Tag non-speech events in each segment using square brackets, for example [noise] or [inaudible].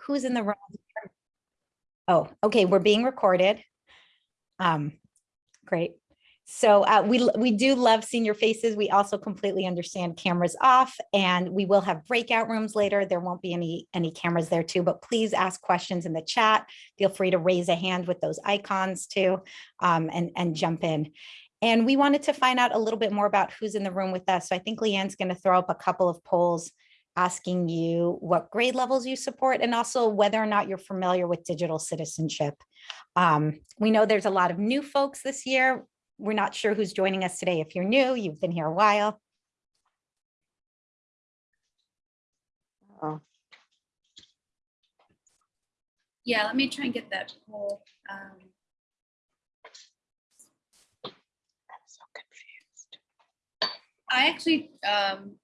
who's in the room. Oh, okay, we're being recorded. Um, great. So uh, we, we do love seeing your faces. We also completely understand cameras off and we will have breakout rooms later. There won't be any, any cameras there too, but please ask questions in the chat. Feel free to raise a hand with those icons too um, and, and jump in. And we wanted to find out a little bit more about who's in the room with us. So I think Leanne's going to throw up a couple of polls asking you what grade levels you support and also whether or not you're familiar with digital citizenship. Um, we know there's a lot of new folks this year. We're not sure who's joining us today. If you're new, you've been here a while. Oh, Yeah, let me try and get that poll. um, I'm so confused. I actually um, d-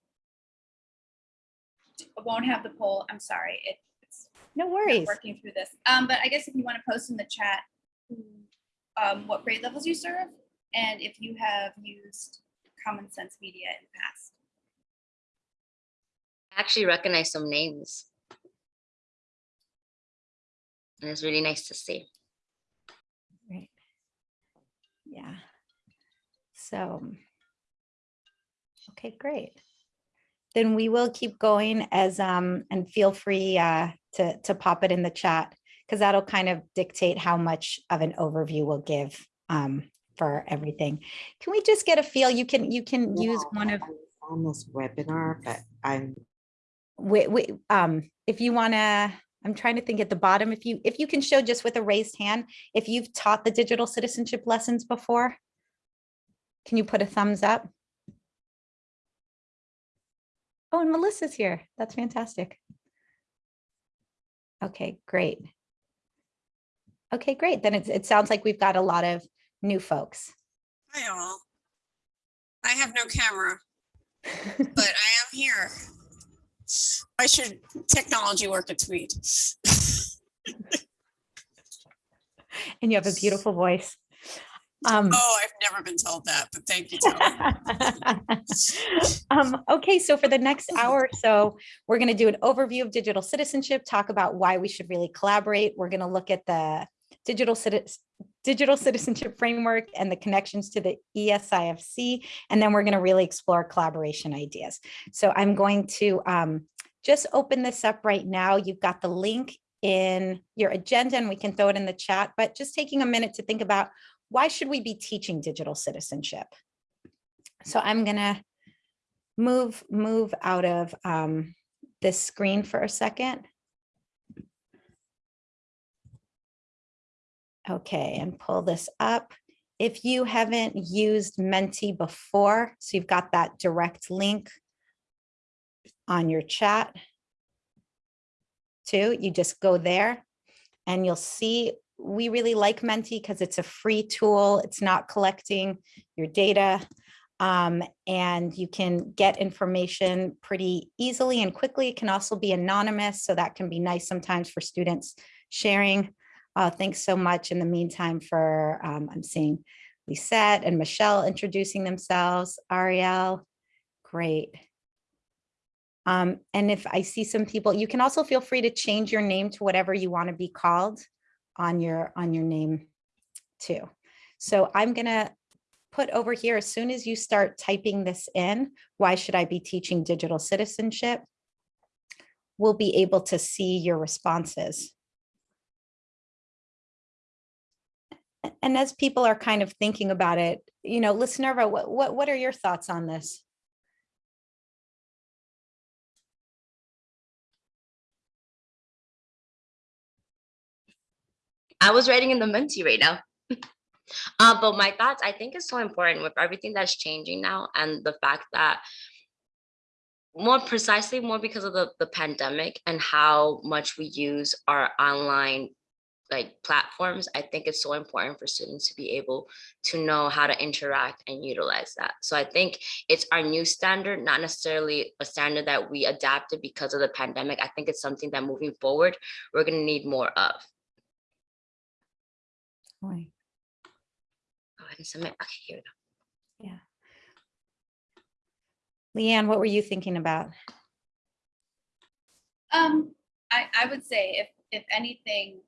won't have the poll. I'm sorry. It- It's No worries. working through this. Um, But I guess if you want to post in the chat um, what grade levels you serve and if you have used Common Sense Media in the past. I actually recognize some names. And it's really nice to see. Right. Yeah. So. Okay, great. Then we will keep going as, um, and feel free, uh, to, to pop it in the chat. Cause that'll kind of dictate how much of an overview we'll give, um, for everything. Can we just get a feel? You can, you can use one of, On this webinar, but I'm, we, we, um, if you wanna, I'm trying to think at the bottom, if you, if you can show just with a raised hand, if you've taught the digital citizenship lessons before. Can you put a thumbs up? Oh, and Melissa's here. That's fantastic. Okay, great. Okay, great. Then it, it sounds like we've got a lot of new folks. Hi all. I have no camera, [laughs] but I am here. Why should technology work at Tweet. And you have a beautiful voice. Um, Oh, I've never been told that, but thank you. [laughs] Um, okay, so for the next hour or so, we're going to do an overview of digital citizenship, talk about why we should really collaborate. We're going to look at the digital digital citizenship framework and the connections to the ESIFC, and then we're going to really explore collaboration ideas. So I'm going to um, just open this up right now. You've got the link in your agenda and we can throw it in the chat, but just taking a minute to think about why should we be teaching digital citizenship? So I'm gonna move, move out of um, this screen for a second. Okay, and pull this up. If you haven't used Menti before, so you've got that direct link on your chat too, you just go there and you'll see we really like Menti because it's a free tool. It's not collecting your data. Um, and you can get information pretty easily and quickly. It can also be anonymous, so that can be nice sometimes for students sharing. Uh, thanks so much in the meantime for, um, I'm seeing Lisette and Michelle introducing themselves, Ariel, great. Um, and if I see some people, you can also feel free to change your name to whatever you want to be called on your on your name too. So I'm gonna put over here as soon as you start typing this in, why should I be teaching digital citizenship? We'll be able to see your responses. And as people are kind of thinking about it, you know, listener, what, what, what are your thoughts on this? I was writing in the Menti right now. [laughs] Uh, but my thoughts, I think is so important with everything that's changing now and the fact that more precisely, more because of the, the pandemic and how much we use our online like platforms, I think it's so important for students to be able to know how to interact and utilize that. So I think it's our new standard, not necessarily a standard that we adapted because of the pandemic. I think it's something that moving forward, we're gonna need more of. Right. Go ahead and submit. Okay, here we go. Leanne, what were you thinking about? Um, I, I would say if, if anything,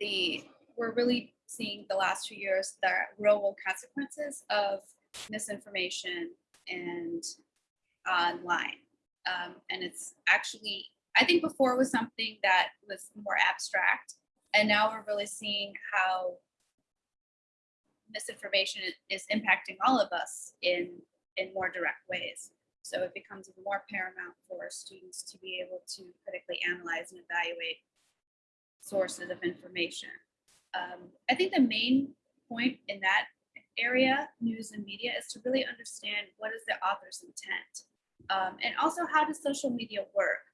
the, we're really seeing the last few years, the real world consequences of misinformation and online. Um, and it's actually, I think before it was something that was more abstract. And now we're really seeing how misinformation is impacting all of us in, in more direct ways. So it becomes more paramount for students to be able to critically analyze and evaluate sources of information. Um, I think the main point in that area, news and media, is to really understand what is the author's intent. Um, and also how does social media work?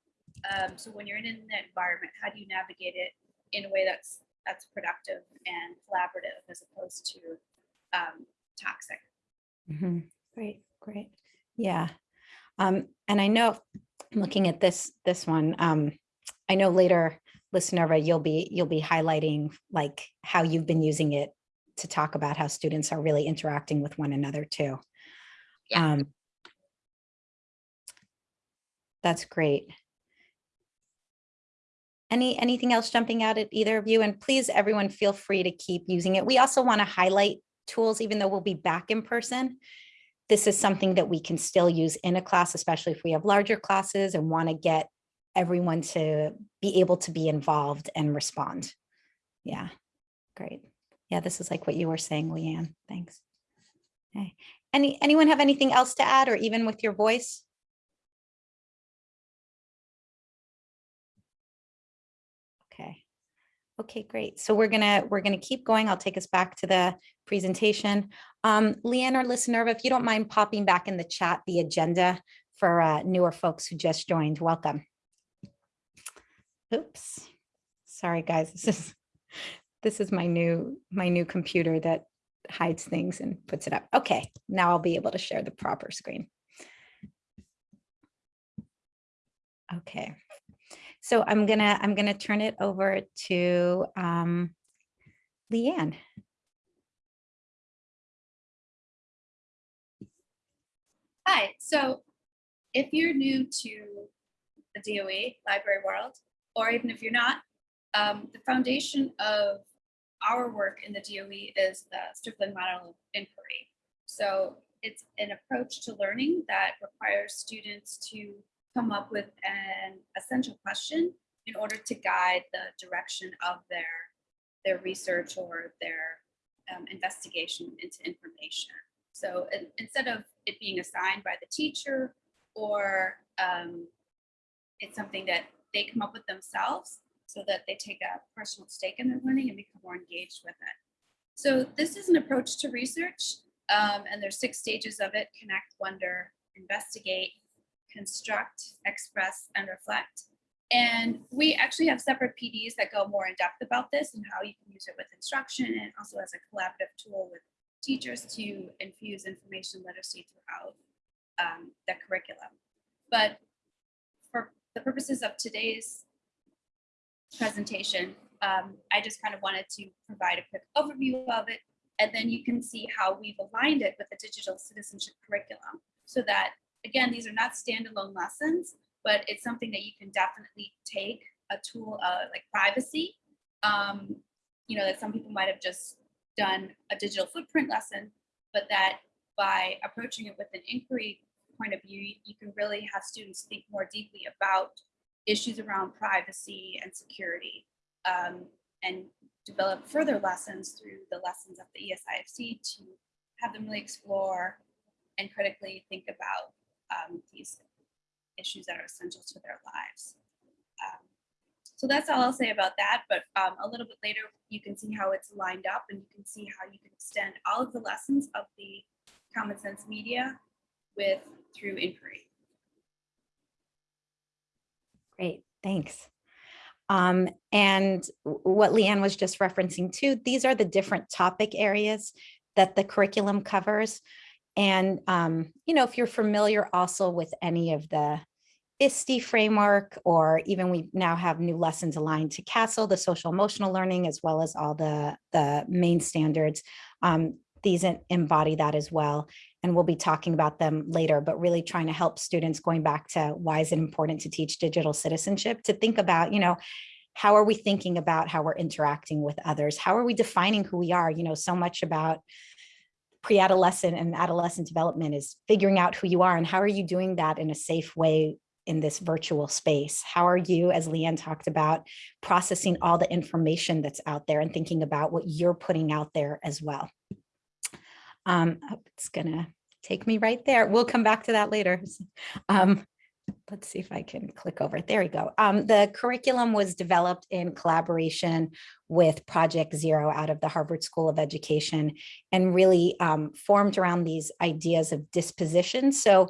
Um, so when you're in an environment, how do you navigate it in a way that's that's productive and collaborative as opposed to um, toxic? Mm -hmm. Great, great. Yeah. Um, and I know, looking at this, this one, um, I know later, listener, you'll be, you'll be highlighting like how you've been using it to talk about how students are really interacting with one another too. Yeah. Um, That's great. Any, anything else jumping out at either of you? And please, everyone, feel free to keep using it. We also want to highlight tools, even though we'll be back in person. This is something that we can still use in a class, especially if we have larger classes and want to get everyone to be able to be involved and respond. Yeah, great. Yeah, this is like what you were saying, Leanne. Thanks. Okay. Any, anyone have anything else to add or even with your voice? Okay, great. So we're gonna, we're gonna keep going. I'll take us back to the presentation. Um, Leanne or listener, if you don't mind popping back in the chat, the agenda for uh, newer folks who just joined, welcome. Oops, sorry, guys, this is, this is my new, my new computer that hides things and puts it up. Okay, now I'll be able to share the proper screen. Okay, so I'm gonna, I'm gonna turn it over to um, Leanne. Hi, so if you're new to the DOE library world, or even if you're not, um, the foundation of our work in the DOE is the Stripling model of inquiry. So it's an approach to learning that requires students to come up with an essential question in order to guide the direction of their, their research or their um, investigation into information. So in- instead of it being assigned by the teacher or um, it's something that they come up with themselves so that they take a personal stake in their learning and become more engaged with it. So this is an approach to research um, and there's six stages of it, connect, wonder, investigate, construct, express, and reflect. And we actually have separate PDs that go more in depth about this and how you can use it with instruction and also as a collaborative tool with teachers to infuse information literacy throughout um, the curriculum. But for the purposes of today's presentation, um, I just kind of wanted to provide a quick overview of it. And then you can see how we've aligned it with the digital citizenship curriculum so that, again, these are not standalone lessons, but it's something that you can definitely take a tool uh, like privacy, um, you know, that some people might have just done a digital footprint lesson, but that by approaching it with an inquiry point of view, you can really have students think more deeply about issues around privacy and security um, and develop further lessons through the lessons of the ESIFC to have them really explore and critically think about um, these issues that are essential to their lives. Um, so that's all I'll say about that, but um, a little bit later, you can see how it's lined up and you can see how you can extend all of the lessons of the Common Sense Media with through inquiry. Great, thanks. Um, and what Leanne was just referencing too, these are the different topic areas that the curriculum covers. And, um, you know, if you're familiar also with any of the ISTE framework, or even we now have new lessons aligned to CASEL, the social emotional learning, as well as all the, the main standards. Um, these embody that as well. And we'll be talking about them later, but really trying to help students going back to why is it important to teach digital citizenship, to think about, you know, how are we thinking about how we're interacting with others? How are we defining who we are? You know, so much about pre-adolescent and adolescent development is figuring out who you are and how are you doing that in a safe way in this virtual space? How are you, as Leanne talked about, processing all the information that's out there and thinking about what you're putting out there as well? Um, oh, it's gonna take me right there. We'll come back to that later. [laughs] Um, let's see if I can click over. There we go. Um, the curriculum was developed in collaboration with Project Zero out of the Harvard School of Education and really um, formed around these ideas of disposition. So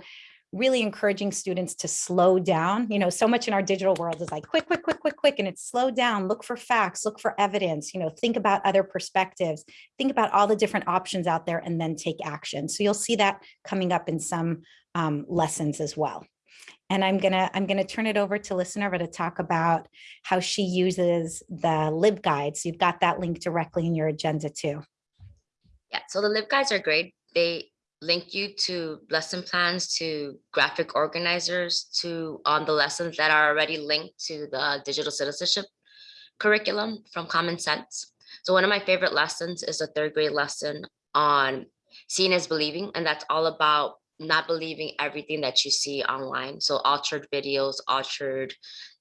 really encouraging students to slow down. You know, so much in our digital world is like quick, quick, quick, quick, quick, and it's slow down, look for facts, look for evidence, you know, think about other perspectives, think about all the different options out there and then take action. So you'll see that coming up in some um, lessons as well. And I'm gonna I'm gonna turn it over to listener to talk about how she uses the LibGuide. So you've got that link directly in your agenda too. Yeah, so the LibGuides are great. They link you to lesson plans, to graphic organizers, to on the lessons that are already linked to the digital citizenship curriculum from Common Sense. So one of my favorite lessons is a third grade lesson on seeing is believing, and that's all about not believing everything that you see online. So altered videos, altered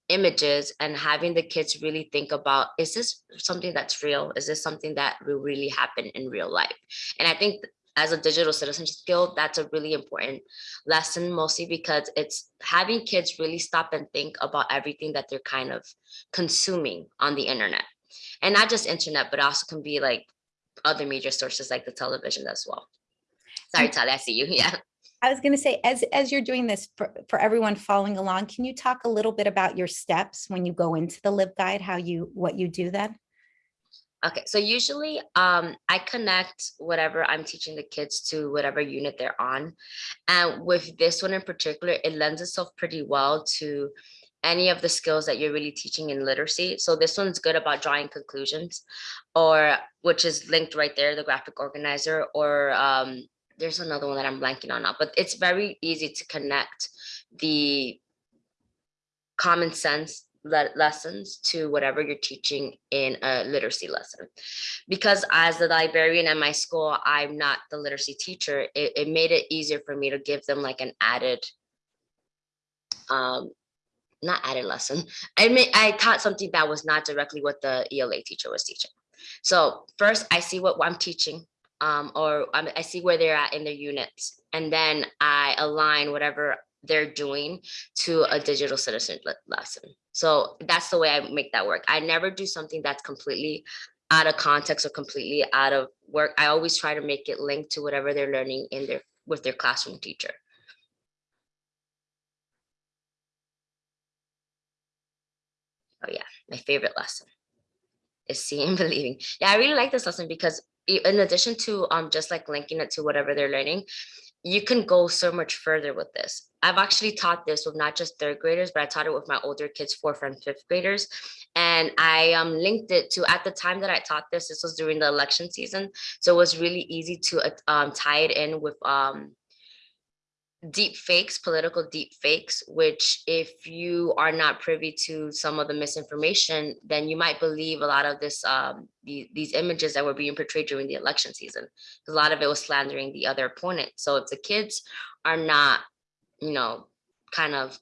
images, and having the kids really think about, is this something that's real? Is this something that will really happen in real life? And I think as a digital citizenship skill, that's a really important lesson, mostly because it's having kids really stop and think about everything that they're kind of consuming on the internet. And not just internet, but also can be like other media sources like the television as well. Sorry, Tali, I see you. [laughs] Yeah. I was going to say, as, as you're doing this for, for everyone following along, can you talk a little bit about your steps when you go into the LibGuide, how you, what you do then? Okay, so usually um, I connect whatever I'm teaching the kids to whatever unit they're on. And with this one in particular, it lends itself pretty well to any of the skills that you're really teaching in literacy. So this one's good about drawing conclusions or which is linked right there, the graphic organizer, or um, there's another one that I'm blanking on now, but it's very easy to connect the common sense le- lessons to whatever you're teaching in a literacy lesson. Because as the librarian at my school, I'm not the literacy teacher, it, it made it easier for me to give them like an added, um, not added lesson. I mean, I taught something that was not directly what the ELA teacher was teaching. So first I see what I'm teaching um, or um, I see where they're at in their units, and then I align whatever they're doing to a digital citizen le- lesson. So that's the way I make that work. I never do something that's completely out of context or completely out of work. I always try to make it linked to whatever they're learning in their with their classroom teacher. Oh yeah, my favorite lesson is seeing and [laughs] believing. Yeah, I really like this lesson because in addition to um just like linking it to whatever they're learning, you can go so much further with this. I've actually taught this with not just third graders, but I taught it with my older kids, fourth and fifth graders. And I um, linked it to, at the time that I taught this, this was during the election season. So it was really easy to uh, um, tie it in with um, deep fakes, political deep fakes, which if you are not privy to some of the misinformation, then you might believe a lot of this, um, the, these images that were being portrayed during the election season. A lot of it was slandering the other opponent. So if the kids are not, you know, kind of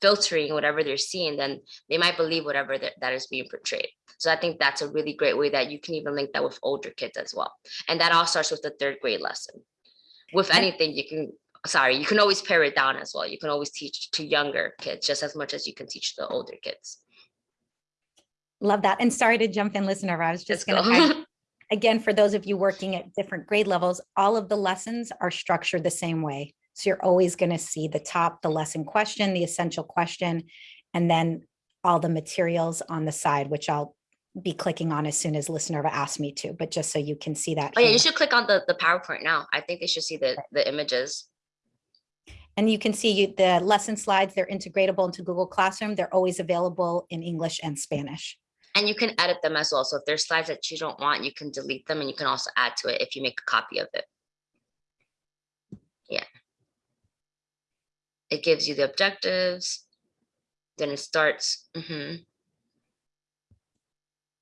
filtering whatever they're seeing, then they might believe whatever that, that is being portrayed. So I think that's a really great way that you can even link that with older kids as well. And that all starts with the third grade lesson with anything you can sorry you can always pare it down as well you can always teach to younger kids just as much as you can teach the older kids Love that. And sorry to jump in, listener. I was just Let's going go. to, again, for those of you working at different grade levels, all of the lessons are structured the same way. So you're always going to see the top, the lesson question, the essential question, and then all the materials on the side, which I'll be clicking on as soon as listener asks me to, but just so you can see that. oh yeah you should click on the the powerpoint now i think they should see the the images And you can see you, the lesson slides, they're integratable into Google Classroom. They're always available in English and Spanish. And you can edit them as well. So if there's slides that you don't want, you can delete them and you can also add to it if you make a copy of it. Yeah. It gives you the objectives. Then it starts. mhm.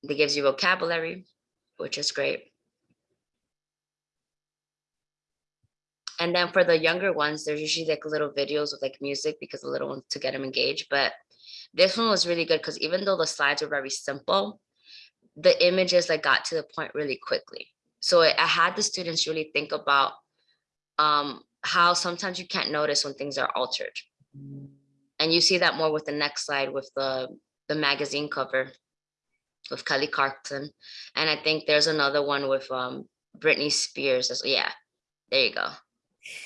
It gives you vocabulary, which is great. And then for the younger ones, there's usually like little videos with like music because the little ones to get them engaged. But this one was really good because even though the slides were very simple, the images like got to the point really quickly. So it, I had the students really think about um, how sometimes you can't notice when things are altered. And you see that more with the next slide with the, the magazine cover with Kelly Clarkson. And I think there's another one with um, Britney Spears. as- Yeah, there you go. [laughs]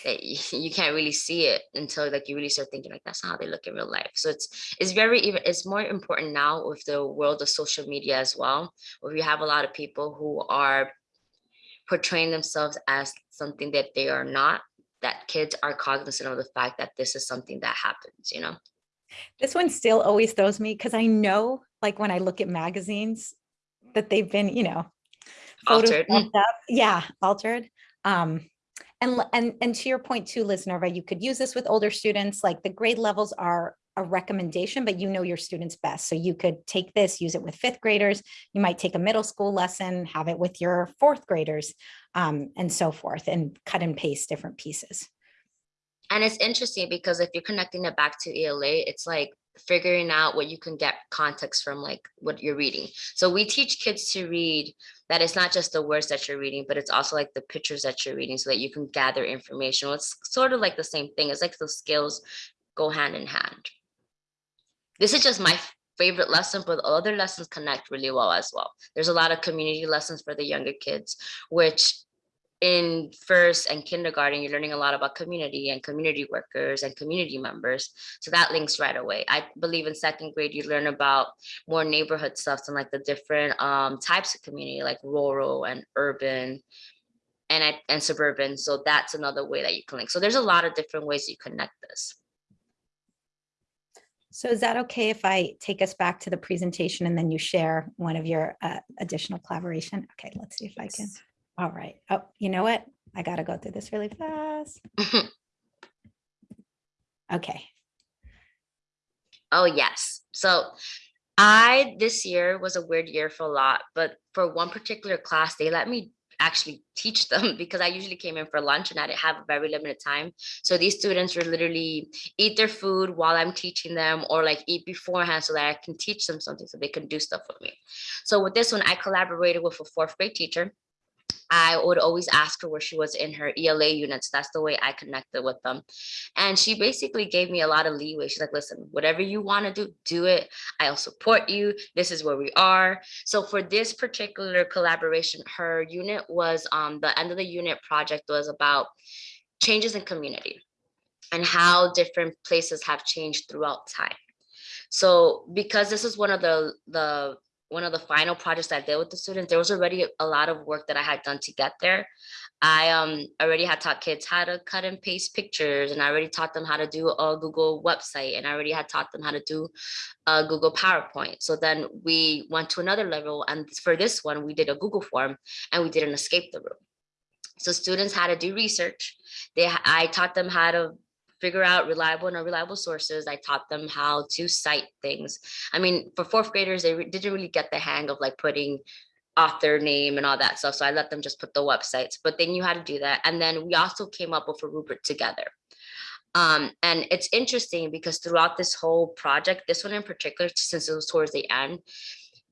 You can't really see it until like you really start thinking like that's not how they look in real life. So it's it's very even it's more important now with the world of social media as well, where you have a lot of people who are portraying themselves as something that they are not. That kids are cognizant of the fact that this is something that happens. You know. This one still always throws me because I know, like, when I look at magazines, that they've been, you know, Altered. Yeah, altered. Um, and, and, and to your point too, Liz Nerva, you could use this with older students, like the grade levels are a recommendation, but you know your students best. So you could take this, use it with fifth graders. You might take a middle school lesson, have it with your fourth graders, um, and so forth, and cut and paste different pieces. And it's interesting because if you're connecting it back to ELA, it's like figuring out what you can get context from like what you're reading. So we teach kids to read that it's not just the words that you're reading, but it's also like the pictures that you're reading so that you can gather information. It's sort of like the same thing. It's like the skills go hand in hand. This is just my favorite lesson, but other lessons connect really well as well. There's a lot of community lessons for the younger kids, which in first and kindergarten, you're learning a lot about community and community workers and community members. So that links right away. I believe in second grade, you learn about more neighborhood stuff and like the different um, types of community, like rural and urban and, and suburban. So that's another way that you can link. So there's a lot of different ways you connect this. So is that okay if I take us back to the presentation and then you share one of your uh, additional collaboration? Okay, let's see if I can. All right. Oh, you know what? I got to go through this really fast. [laughs] Okay. Oh, yes. So I, this year was a weird year for a lot, but for one particular class, they let me actually teach [laughs] them because I usually came in for lunch and I didn't have a very limited time. So these students would literally eat their food while I'm teaching them or like eat beforehand so that I can teach them something so they can do stuff with me. So with this one, I collaborated with a fourth grade teacher. I would always ask her where she was in her ELA units. That's the way I connected with them. And she basically gave me a lot of leeway. She's like, listen, whatever you want to do, do it. I'll support you. This is where we are. So for this particular collaboration, her unit was um, the end of the unit project was about changes in community and how different places have changed throughout time. So because this is one of the the one of the final projects I did with the students, there was already a lot of work that I had done to get there. I um already had taught kids how to cut and paste pictures and I already taught them how to do a Google website and I already had taught them how to do a Google PowerPoint. So then we went to another level and for this one, we did a Google form and we did an escape the room. So students had to do research. They, I taught them how to figure out reliable and unreliable sources. I taught them how to cite things. I mean, for fourth graders, they re- didn't really get the hang of like putting author name and all that stuff. So I let them just put the websites, but they knew how to do that. And then we also came up with a rubric together. Um, and it's interesting because throughout this whole project, this one in particular, since it was towards the end,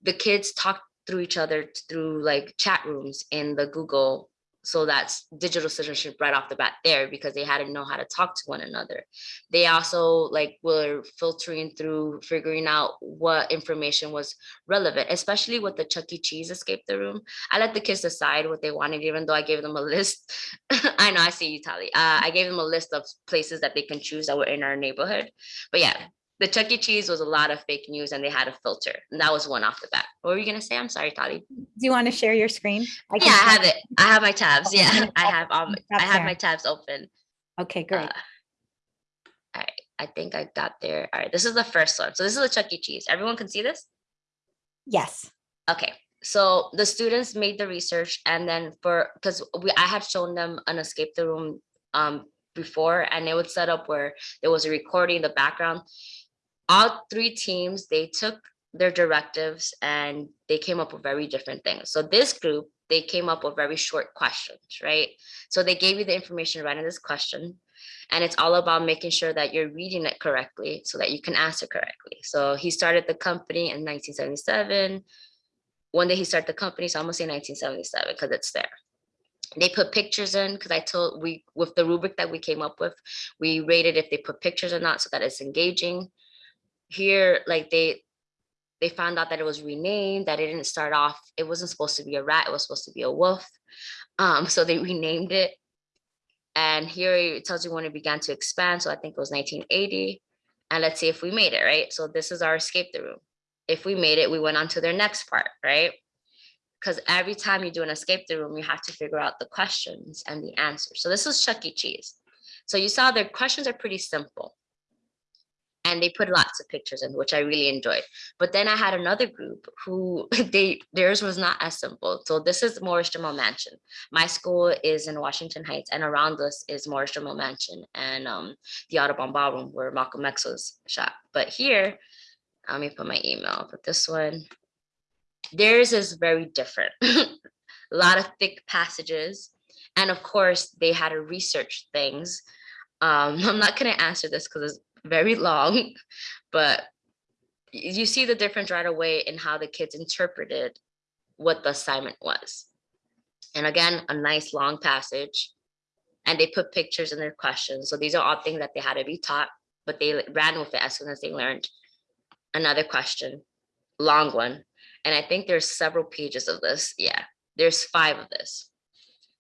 the kids talked through each other through like chat rooms in the Google so that's digital citizenship right off the bat there because they had to know how to talk to one another. They also like were filtering through figuring out what information was relevant, especially with the Chuck E. Cheese escape the room. I let the kids decide what they wanted, even though I gave them a list. [laughs] I know I see you, Tali. Uh, I gave them a list of places that they can choose that were in our neighborhood. But yeah, the Chuck E. Cheese was a lot of fake news and they had a filter. And that was one off the bat. What were you gonna say? I'm sorry, Tali. Do you want to share your screen? I Yeah, I have it. I have my tabs. Okay, Yeah, I have um, I have there. my tabs open. Okay, great. Uh, All right, I think I got there. All right, this is the first one. So this is the Chuck E. Cheese. Everyone can see this? Yes. Okay, so the students made the research and then for, because we, I had shown them an escape the room um before and it would set up where there was a recording in the background. All three teams, they took their directives and they came up with very different things. So this group, they came up with very short questions, right? So they gave you the information right in this question. And it's all about making sure that you're reading it correctly so that you can answer correctly. So he started the company in 1977 One day he started the company? So I'm gonna say 1977 because it's there. They put pictures in because I told we with the rubric that we came up with, we rated if they put pictures or not so that it's engaging. Here, like they they found out that it was renamed, that it didn't start off, it wasn't supposed to be a rat, it was supposed to be a wolf. Um, [laughs] so they renamed it. And here it tells you when it began to expand. So I think it was 1980. And let's see if we made it, right? So this is our escape the room if we made it, we went on to their next part, right? Because every time you do an escape the room, you have to figure out the questions and the answers. So this is Chuck E. Cheese. So you saw their questions are pretty simple. And they put lots of pictures in, which I really enjoyed. But then I had another group who [laughs] they theirs was not as simple. So this is Morris Jumel Mansion. My school is in Washington Heights, and around us is Morris Jumel Mansion and um, the Audubon Ballroom where Malcolm X was shot. But here, let me put my email, but this one, theirs is very different. [laughs] a lot of thick passages. And of course, they had to research things. Um, [laughs] I'm not going to answer this because very long, [laughs] but you see the difference right away in how the kids interpreted what the assignment was. And again, a nice long passage. And they put pictures in their questions. So these are all things that they had to be taught, but they ran with it as soon as they learned another question, long one. And I think there's several pages of this. Yeah, there's five of this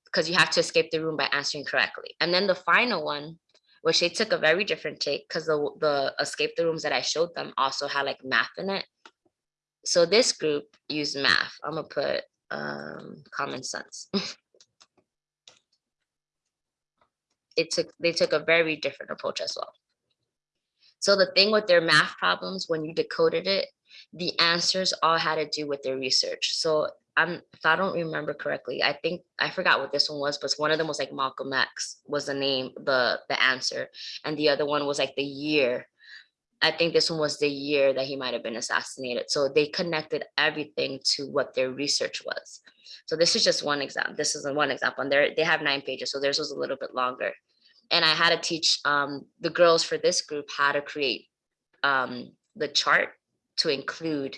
because you have to escape the room by answering correctly. And then the final one, which they took a very different take because the, the escape the rooms that I showed them also had like math in it. So this group used math. I'm gonna put um, common sense. [laughs] it took, they took a very different approach as well. So the thing with their math problems, when you decoded it, the answers all had to do with their research. So I'm, if I don't remember correctly, I think, I forgot what this one was, but one of them was like Malcolm X was the name, the, the answer. And the other one was like the year. I think this one was the year that he might have been assassinated. So they connected everything to what their research was. So this is just one example. This is one example and they they have nine pages. So theirs was a little bit longer and I had to teach um, the girls for this group how to create um, the chart to include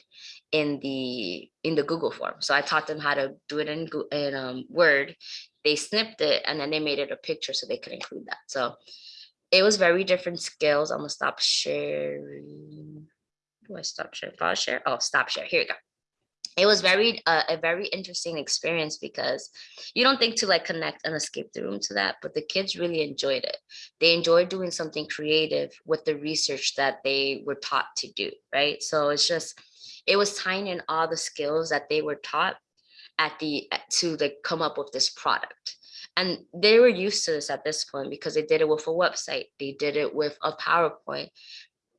in the in the Google form. So I taught them how to do it in, in um, Word. They snipped it and then they made it a picture so they could include that. So it was very different skills. I'm gonna stop sharing. Do I stop sharing? File share? Oh, stop share. Here we go it was very uh, a very interesting experience because you don't think to like connect and escape the room to that but the kids really enjoyed it they enjoyed doing something creative with the research that they were taught to do right so it's just it was tying in all the skills that they were taught at the to like come up with this product and they were used to this at this point because they did it with a website they did it with a powerpoint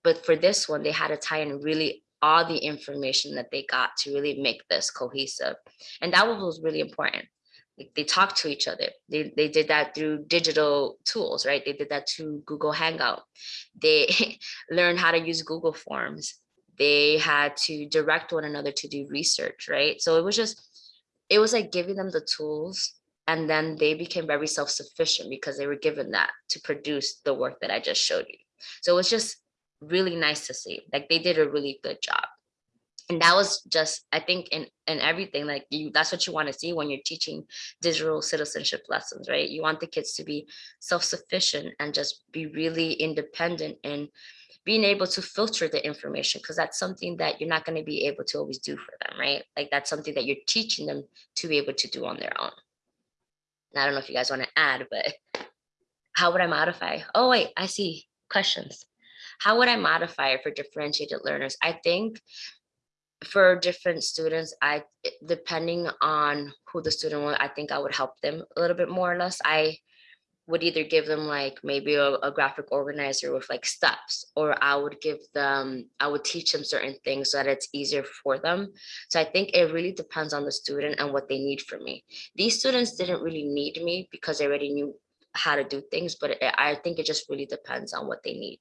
but for this one they had to tie in really all the information that they got to really make this cohesive. And that was really important. They talked to each other. They, they did that through digital tools, right? They did that to Google Hangout. They [laughs] learned how to use Google Forms. They had to direct one another to do research, right? So it was just, it was like giving them the tools and then they became very self-sufficient because they were given that to produce the work that I just showed you. So it was just really nice to see. Like they did a really good job. And that was just, I think in, in everything, like you, that's what you want to see when you're teaching digital citizenship lessons, right? You want the kids to be self-sufficient and just be really independent and being able to filter the information because that's something that you're not going to be able to always do for them, right? Like that's something that you're teaching them to be able to do on their own. And I don't know if you guys want to add, but how would I modify? Oh, wait, I see questions how would I modify it for differentiated learners? I think for different students, I depending on who the student was, I think I would help them a little bit more or less. I would either give them like maybe a, a graphic organizer with like steps, or I would give them, I would teach them certain things so that it's easier for them. So I think it really depends on the student and what they need from me. These students didn't really need me because they already knew how to do things, but it- I think it just really depends on what they need.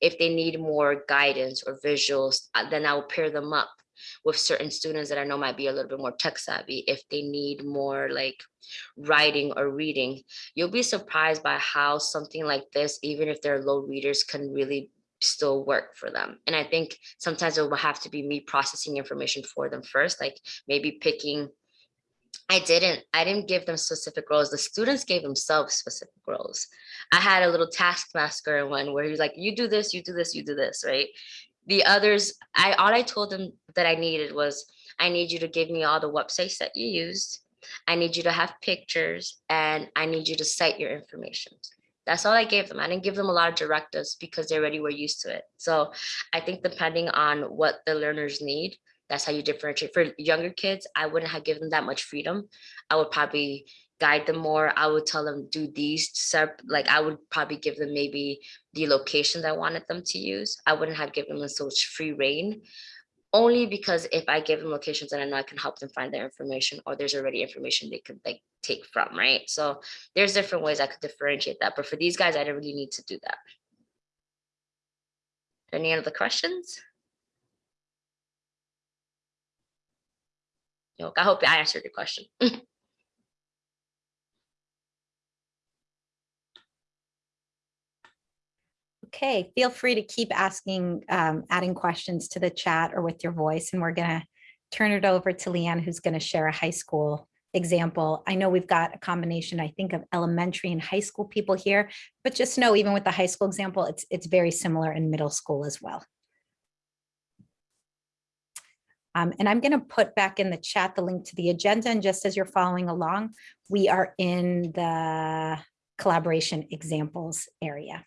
If they need more guidance or visuals, uh, then I will pair them up with certain students that I know might be a little bit more tech savvy. If they need more like writing or reading, you'll be surprised by how something like this, even if they're low readers, can really still work for them. And I think sometimes it will have to be me processing information for them first, like maybe picking I didn't, I didn't give them specific roles. The students gave themselves specific roles. I had a little taskmaster in one where he was like, you do this, you do this, you do this, right? The others, I, all I told them that I needed was, I need you to give me all the websites that you used. I need you to have pictures and I need you to cite your information. That's all I gave them. I didn't give them a lot of directives because they already were used to it. So I think depending on what the learners need, that's how you differentiate. For younger kids, I wouldn't have given them that much freedom. I would probably guide them more. I would tell them do these like I would probably give them maybe the locations I wanted them to use. I wouldn't have given them so much free reign. Only because if I give them locations and I know I can help them find their information or there's already information they could like take from, right? So there's different ways I could differentiate that. But for these guys, I didn't really need to do that. Any other questions? I hope I answered your question. [laughs] Okay, feel free to keep asking, um, adding questions to the chat or with your voice, and we're gonna turn it over to Leanne, who's gonna share a high school example. I know we've got a combination, I think, of elementary and high school people here, but just know even with the high school example, it's, it's very similar in middle school as well. Um, and I'm going to put back in the chat the link to the agenda. And just as you're following along, we are in the collaboration examples area.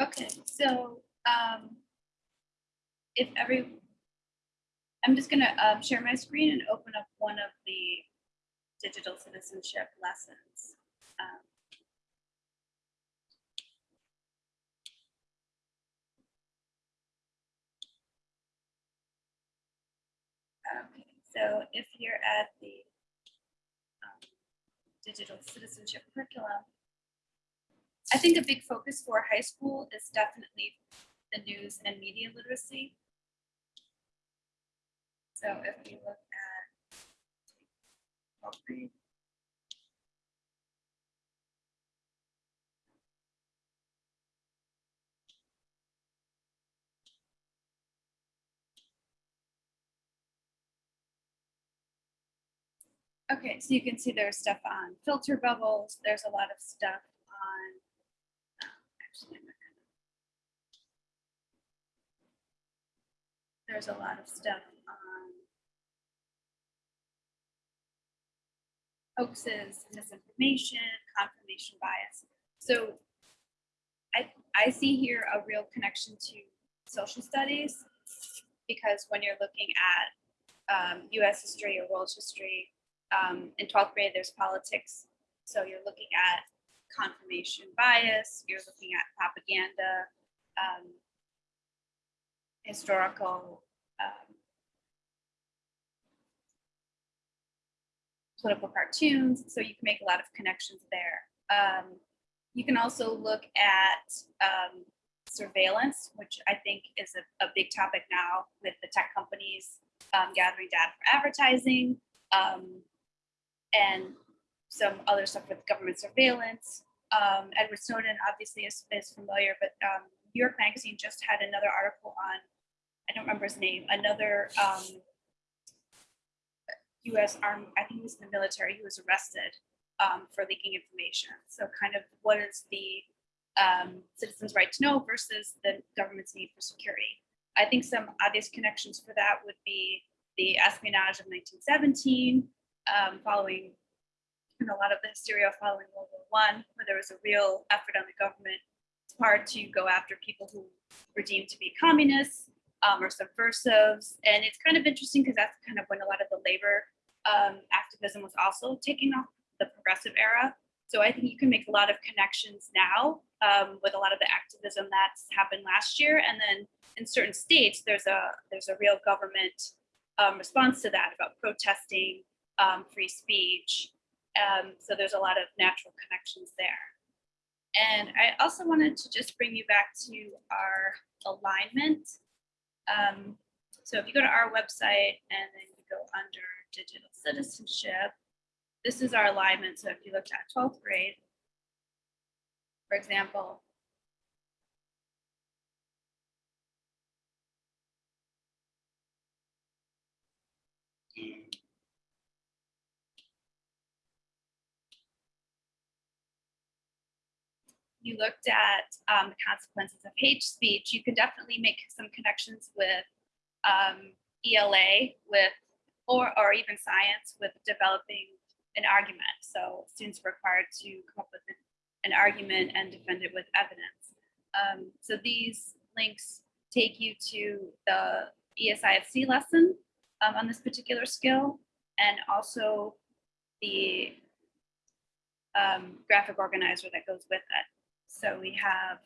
Okay, so um, if every, I'm just gonna um, share my screen and open up one of the digital citizenship lessons. Um, Okay, so if you're at the um, digital citizenship curriculum, I think a big focus for high school is definitely the news and media literacy. So if we look at Okay, so you can see there's stuff on filter bubbles. There's a lot of stuff on There's a lot of stuff on hoaxes, misinformation, confirmation bias. So I, I see here a real connection to social studies because when you're looking at um, US history or world history, um, in 12th grade, there's politics. So you're looking at confirmation bias, you're looking at propaganda, um, historical, um, political cartoons. So you can make a lot of connections there. Um, you can also look at um, surveillance, which I think is a, a big topic now with the tech companies um, gathering data for advertising. Um, and some other stuff with government surveillance. Um, Edward Snowden obviously is, is familiar, but um, New York Magazine just had another article on, I don't remember his name, another um, US Army, I think he was in the military, he was arrested um, for leaking information. So kind of what is the um, citizens' right to know versus the government's need for security. I think some obvious connections for that would be the espionage of 1917, um, following and a lot of the hysteria following World War One, where there was a real effort on the government part to go after people who were deemed to be communists um, or subversives. And it's kind of interesting because that's kind of when a lot of the labor um, activism was also taking off the progressive era. So I think you can make a lot of connections now um, with a lot of the activism that's happened last year. And then in certain states, there's a there's a real government um, response to that about protesting um, free speech. Um, so there's a lot of natural connections there. And I also wanted to just bring you back to our alignment. Um, so if you go to our website and then you go under digital citizenship, this is our alignment. So if you looked at 12th grade, for example, you looked at um, the consequences of hate speech, you can definitely make some connections with um, ELA, with or or even science, with developing an argument. So students are required to come up with an, an argument and defend it with evidence. Um, so these links take you to the ESIFC lesson um, on this particular skill, and also the um, graphic organizer that goes with it. So we have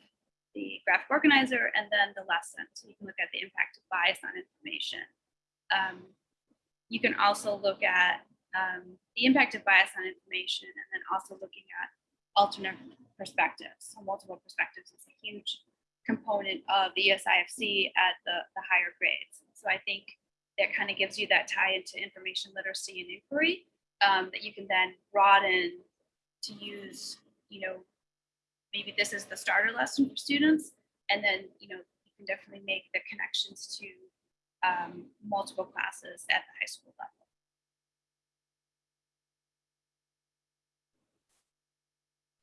the graphic organizer and then the lesson. So you can look at the impact of bias on information. Um, you can also look at um, the impact of bias on information and then also looking at alternate perspectives. So multiple perspectives is a huge component of the ESIFC at the, the higher grades. So I think that kind of gives you that tie into information literacy and inquiry um, that you can then broaden to use, you know, maybe this is the starter lesson for students, and then you know you can definitely make the connections to um, multiple classes at the high school level.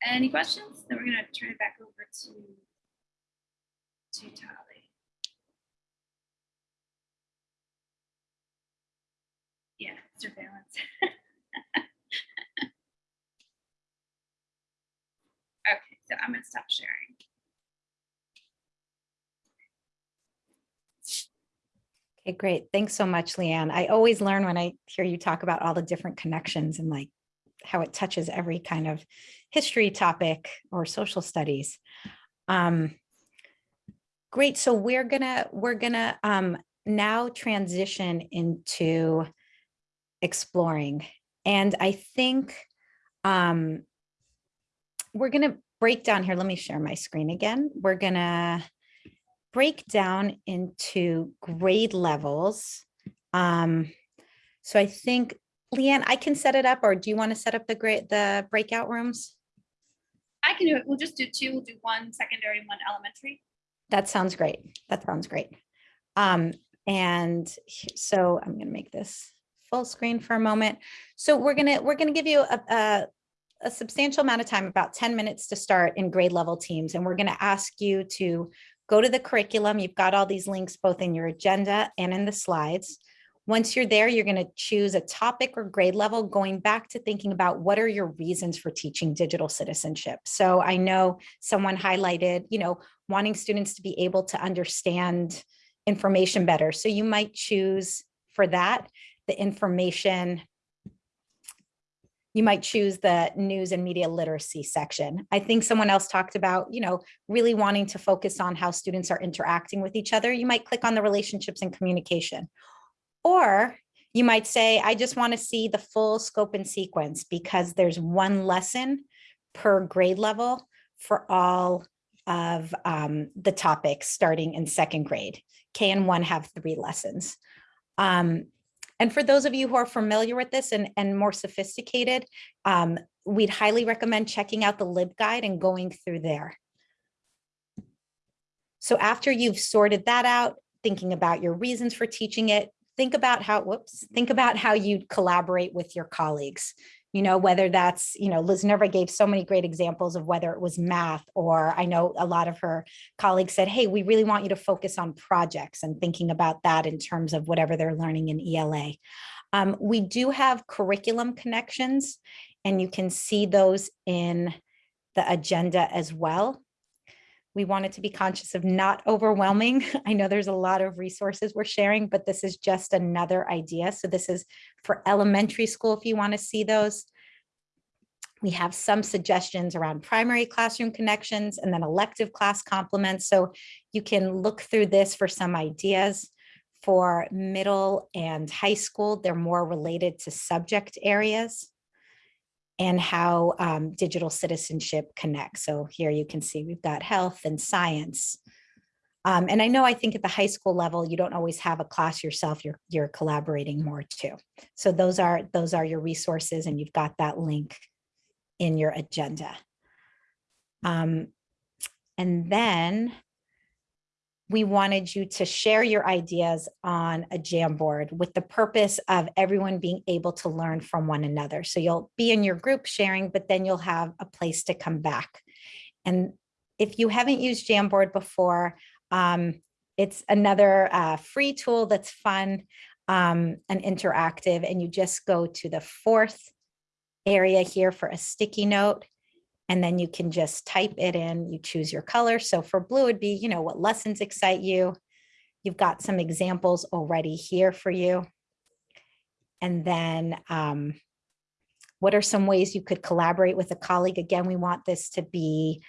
Any questions? Then we're gonna turn it back over to to Tali. Yeah, surveillance. [laughs] Okay, so I'm gonna stop sharing. Okay, great. Thanks so much, Leanne. I always learn when I hear you talk about all the different connections and like how it touches every kind of history topic or social studies. Um, great. So we're gonna we're gonna um, now transition into exploring, and I think um, we're gonna break down here. Let me share my screen again. We're gonna break down into grade levels. Um, so I think, Leanne, I can set it up, or do you want to set up the grade, the breakout rooms? I can do it. We'll just do two. We'll do one secondary and one elementary. That sounds great. That sounds great. Um, and so I'm gonna make this full screen for a moment. So we're gonna, we're gonna give you a, a, a substantial amount of time, about 10 minutes to start in grade level teams. And we're gonna ask you to go to the curriculum. You've got all these links both in your agenda and in the slides. Once you're there, you're going to choose a topic or grade level, going back to thinking about what are your reasons for teaching digital citizenship. So I know someone highlighted, you know, wanting students to be able to understand information better. So you might choose for that, the information you might choose the news and media literacy section. I think someone else talked about, you know, really wanting to focus on how students are interacting with each other. You might click on the relationships and communication. Or you might say, I just want to see the full scope and sequence because there's one lesson per grade level for all of um, the topics starting in second grade. K and one have three lessons. Um, and for those of you who are familiar with this and, and more sophisticated, um, we'd highly recommend checking out the LibGuide and going through there. So after you've sorted that out, thinking about your reasons for teaching it, think about how, whoops, think about how you collaborate with your colleagues. You know, whether that's, you know, Liz Nerva gave so many great examples of whether it was math or I know a lot of her colleagues said, hey, we really want you to focus on projects and thinking about that in terms of whatever they're learning in ELA. Um, we do have curriculum connections and you can see those in the agenda as well. We wanted to be conscious of not overwhelming. [laughs] I know there's a lot of resources we're sharing, but this is just another idea. So this is for elementary school if you want to see those. We have some suggestions around primary classroom connections and then elective class complements. So you can look through this for some ideas. For middle and high school, they're more related to subject areas and how um, digital citizenship connects. So here you can see we've got health and science. Um, and I know I think at the high school level, you don't always have a class yourself, you're, you're collaborating more too. So those are, those are your resources and you've got that link in your agenda. Um, and then we wanted you to share your ideas on a Jamboard with the purpose of everyone being able to learn from one another. So you'll be in your group sharing, but then you'll have a place to come back. And if you haven't used Jamboard before, um, it's another uh, free tool that's fun um, and interactive. And you just go to the fourth area here for a sticky note. And then you can just type it in, you choose your color. So for blue, it'd be, you know, what lessons excite you. You've got some examples already here for you. And then um, what are some ways you could collaborate with a colleague? Again, we want this to be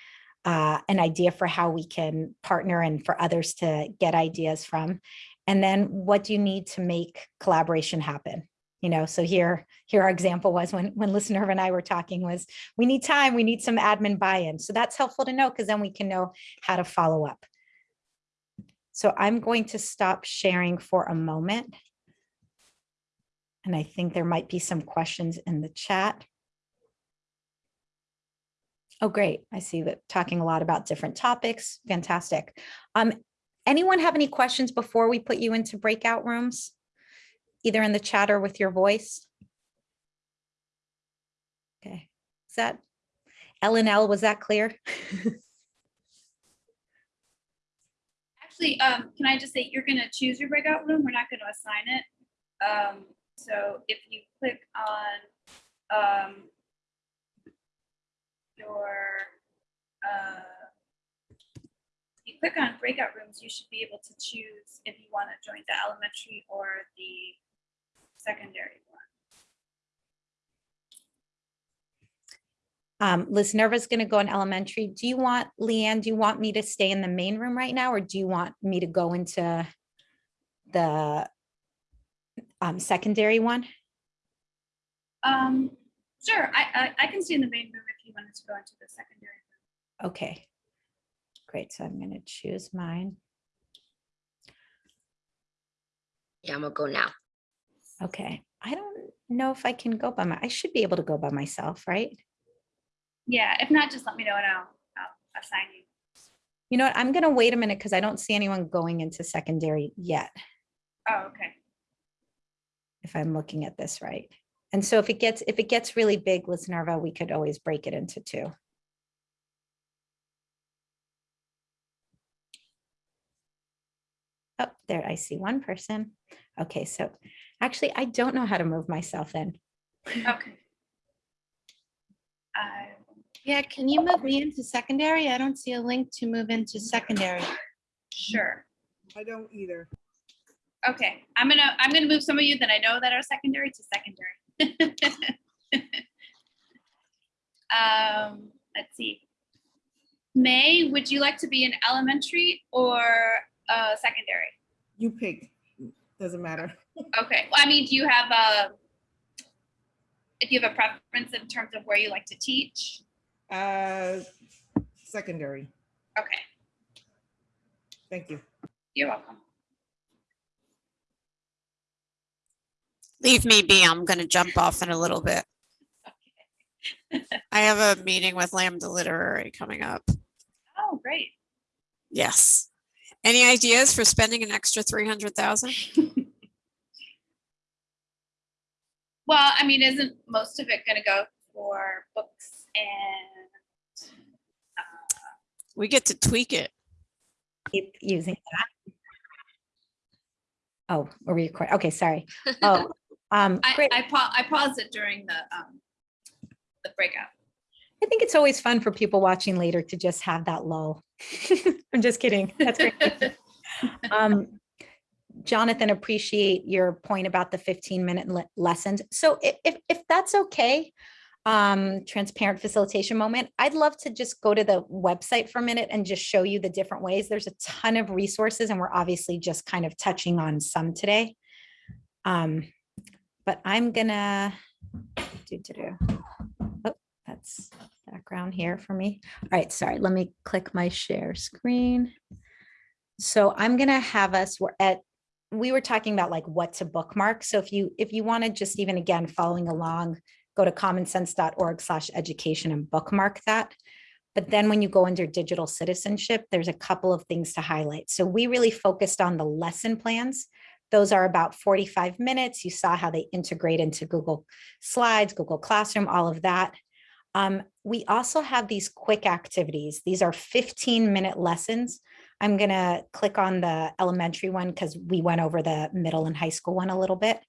uh, an idea for how we can partner and for others to get ideas from. And then what do you need to make collaboration happen? You know, so here, here our example was when, when listener and I were talking was, we need time, we need some admin buy-in. So that's helpful to know because then we can know how to follow up. So I'm going to stop sharing for a moment. And I think there might be some questions in the chat. Oh, great. I see that talking a lot about different topics. Fantastic. Um, anyone have any questions before we put you into breakout rooms? Either in the chat or with your voice? Okay, is that, L and L, was that clear? [laughs] Actually, um, can I just say, you're gonna choose your breakout room, we're not gonna assign it. Um, so if you click on, um, your, uh, you click on breakout rooms, you should be able to choose if you wanna join the elementary or the secondary one. Um, Liz Nerva's gonna go in elementary. Do you want, Leanne, do you want me to stay in the main room right now, or do you want me to go into the um, secondary one? Um, sure, I, I, I can stay in the main room if you wanted to go into the secondary. room. Okay. Great, so I'm gonna choose mine. Yeah, I'm gonna go now. Okay, I don't know if I can go by my, I should be able to go by myself, right? Yeah, if not, just let me know and I'll, I'll assign you. You know what, I'm gonna wait a minute because I don't see anyone going into secondary yet, Oh, okay. if I'm looking at this right. And so if it gets, if it gets really big, Liz Nerva, we could always break it into two. Oh, there, I see one person. Okay, so actually, I don't know how to move myself in. [laughs] Okay. I Yeah, can you move me into secondary? I don't see a link to move into secondary. Sure. I don't either. Okay, I'm gonna, I'm gonna move some of you that I know that are secondary to secondary. [laughs] Um, let's see. May, would you like to be in elementary or uh, secondary? You pick. Doesn't matter okay. Well, I mean, do you have a do you have a preference in terms of where you like to teach? Uh, secondary. Okay. Thank you. You're welcome. Leave me be. I'm going to jump off in a little bit. Okay. I have a meeting with Lambda Literary coming up. Oh, great. Yes. Any ideas for spending an extra 300,000? [laughs] Well, I mean, isn't most of it gonna go for books and, uh, We get to tweak it. Keep using that. Oh, are we recording? Okay, sorry. Oh, [laughs] um, I, great. I pa- I paused it during the, um, the breakout. I think it's always fun for people watching later to just have that lull. [laughs] I'm just kidding. That's great. [laughs] Um, Jonathan, appreciate your point about the 15 minute le- lessons. So if, if, that's okay, um, transparent facilitation moment, I'd love to just go to the website for a minute and just show you the different ways. There's a ton of resources and we're obviously just kind of touching on some today. Um, but I'm gonna do, do, do. Oh, that's background here for me. All right, sorry, let me click my share screen. So I'm gonna have us, we're at, we were talking about like what to bookmark. So if you, if you want to just even again, following along, go to commonsense.org slash education and bookmark that. But then when you go under digital citizenship, there's a couple of things to highlight. So we really focused on the lesson plans. Those are about 45 minutes. You saw how they integrate into Google Slides, Google Classroom, all of that. Um, we also have these quick activities. These are 15 minute lessons. I'm gonna click on the elementary one because we went over the middle and high school one a little bit.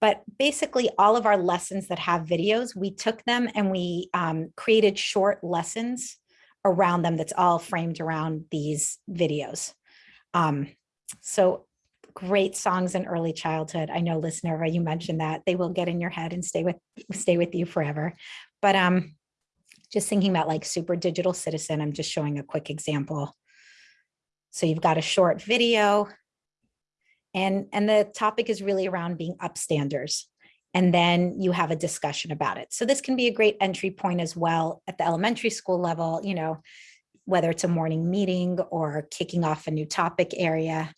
But basically all of our lessons that have videos, we took them and we um, created short lessons around them that's all framed around these videos. Um, so great songs in early childhood. I know listener, you mentioned that they will get in your head and stay with stay with you forever. But um, just thinking about like super digital citizen, I'm just showing a quick example. So you've got a short video and, and the topic is really around being upstanders. And then you have a discussion about it. So this can be a great entry point as well at the elementary school level, you know, whether it's a morning meeting or kicking off a new topic area.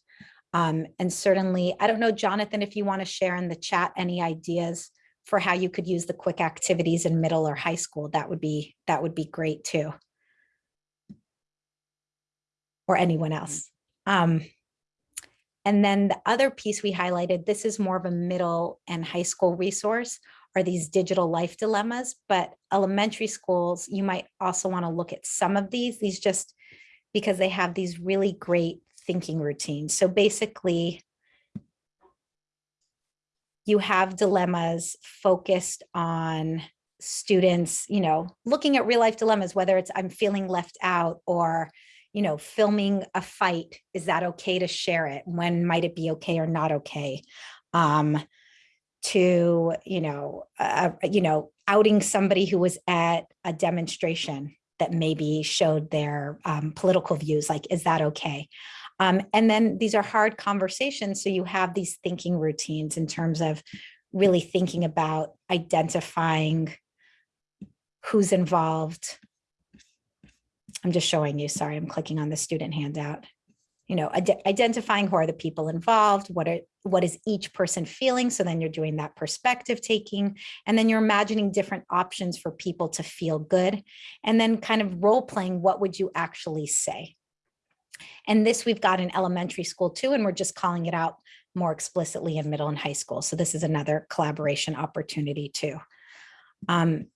Um, and certainly, I don't know, Jonathan, if you want to share in the chat any ideas for how you could use the quick activities in middle or high school, that would be that would be great too. Or anyone else. Um, and then the other piece we highlighted, this is more of a middle and high school resource, are these digital life dilemmas, but elementary schools, you might also want to look at some of these, these just because they have these really great thinking routines. So basically, you have dilemmas focused on students, you know, looking at real life dilemmas, whether it's I'm feeling left out or, you know, filming a fight. Is that okay to share it? When might it be okay or not okay? Um, to, you know, uh, you know, outing somebody who was at a demonstration that maybe showed their um, political views, like, is that okay? Um, and then these are hard conversations. So you have these thinking routines in terms of really thinking about identifying who's involved. I'm just showing you, sorry, I'm clicking on the student handout. You know, ide identifying who are the people involved, what are what is each person feeling? So then you're doing that perspective taking, and then you're imagining different options for people to feel good, and then kind of role playing, what would you actually say? And this we've got in elementary school too, and we're just calling it out more explicitly in middle and high school. So this is another collaboration opportunity too. Um,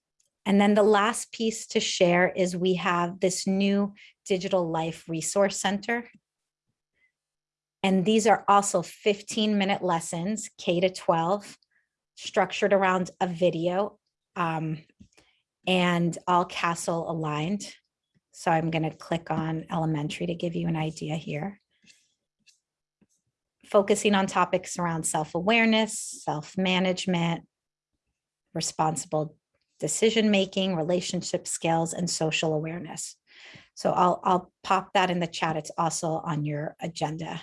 and then the last piece to share is we have this new Digital Life Resource Center. And these are also 15 minute lessons, K to 12, structured around a video um, and all CASEL aligned. So I'm going to click on elementary to give you an idea here. Focusing on topics around self-awareness, self-management, responsible decision-making, relationship skills, and social awareness. So I'll, I'll pop that in the chat. It's also on your agenda.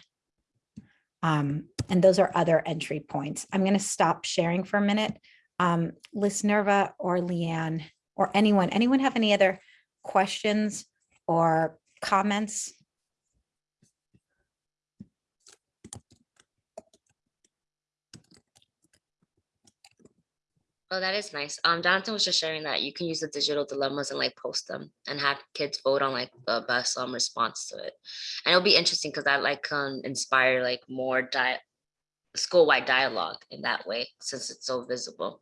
Um, and those are other entry points. I'm going to stop sharing for a minute. Um, Nerva or Leanne or anyone, anyone have any other questions or comments? Oh, that is nice. Um, Jonathan was just sharing that you can use the digital dilemmas and like post them and have kids vote on like the best um response to it. And it'll be interesting because that like can inspire like more di school-wide dialogue in that way since it's so visible.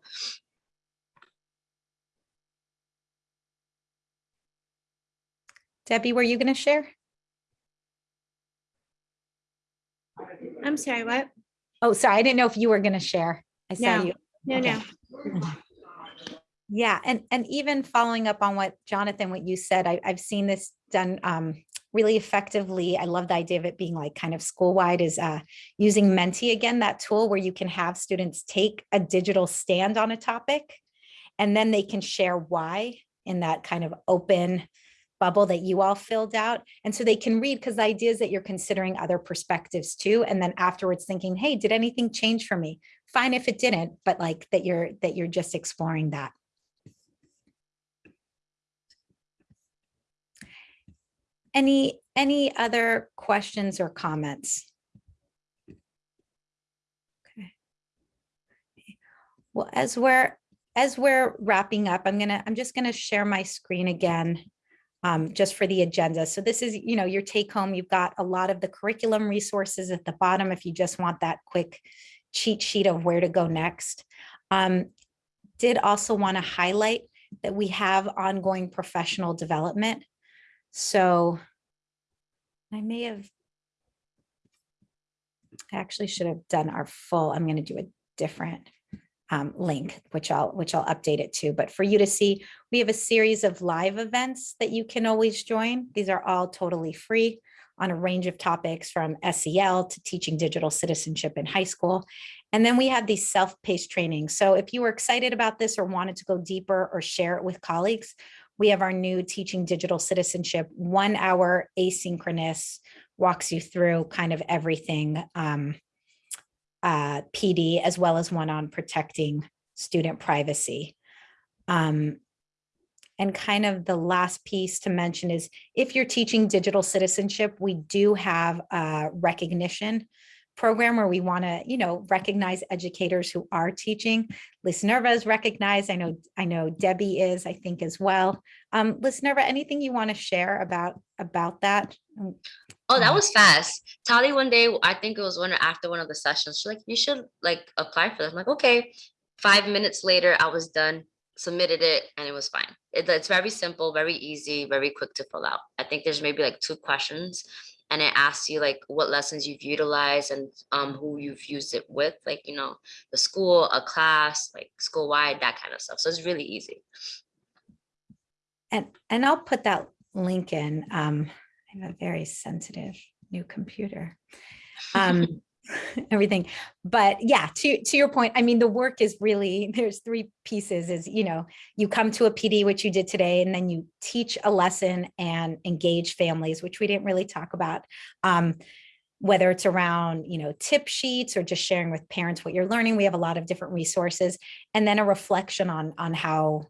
Debbie, were you going to share? I'm sorry, what? Oh, sorry. I didn't know if you were going to share. I saw No. you. No, Okay. no. Yeah, and and even following up on what Jonathan, what you said, I, I've seen this done um, really effectively, I love the idea of it being like kind of school-wide is uh, using Menti again, that tool where you can have students take a digital stand on a topic and then they can share why in that kind of open bubble that you all filled out. And so they can read because the idea is that you're considering other perspectives too. And then afterwards thinking, hey, did anything change for me? Fine if it didn't, but like that you're that you're just exploring that. Any any other questions or comments? Okay. Well, as we're as we're wrapping up, I'm gonna I'm just gonna share my screen again um, just for the agenda. So this is, you know, your take home. You've got a lot of the curriculum resources at the bottom if you just want that quick cheat sheet of where to go next. Um, did also want to highlight that we have ongoing professional development. So I may have I actually should have done our full, I'm going to do a different um, link, which I'll which I'll update it to. But for you to see, we have a series of live events that you can always join. These are all totally free on a range of topics from SEL to teaching digital citizenship in high school. And then we have these self-paced trainings. So if you were excited about this or wanted to go deeper or share it with colleagues, we have our new teaching digital citizenship one hour asynchronous walks you through kind of everything um, uh, PD as well as one on protecting student privacy. Um, and kind of the last piece to mention is if you're teaching digital citizenship, we do have a recognition program where we want to, you know, recognize educators who are teaching. Liz Nerva is recognized. I know, I know Debbie is, I think as well. Um, Liz Nerva, anything you want to share about about that? Oh, that Mm. was fast. Tali one day, I think it was one after one of the sessions. She's like, you should like apply for this. I'm like, okay. Five minutes later, I was done, submitted it, and it was fine. It- it's very simple, very easy, very quick to fill out. I think there's maybe like two questions. And it asks you like what lessons you've utilized and um who you've used it with, like, you know, the school, a class, like school wide, that kind of stuff. So it's really easy. And, and I'll put that link in. Um, I have a very sensitive new computer. [laughs] Um, everything. But yeah, to, to your point, I mean, the work is really, there's three pieces is, you know, you come to a PD, which you did today, and then you teach a lesson and engage families, which we didn't really talk about. Um, whether it's around, you know, tip sheets or just sharing with parents what you're learning, we have a lot of different resources. And then a reflection on, on how,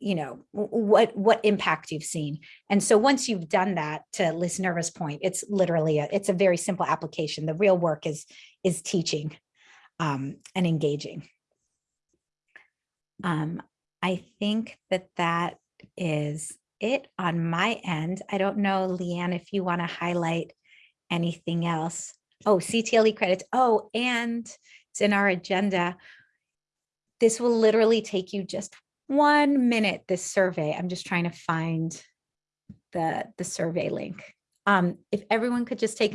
you know, what, what impact you've seen. And so once you've done that, to Liz Nerva's point, it's literally, a, it's a very simple application. The real work is, is teaching um, and engaging. Um, I think that that is it on my end. I don't know, Leanne, if you want to highlight anything else. Oh, CTLE credits. Oh, and it's in our agenda. This will literally take you just one minute, this survey. I'm just trying to find the, the survey link. Um, if everyone could just take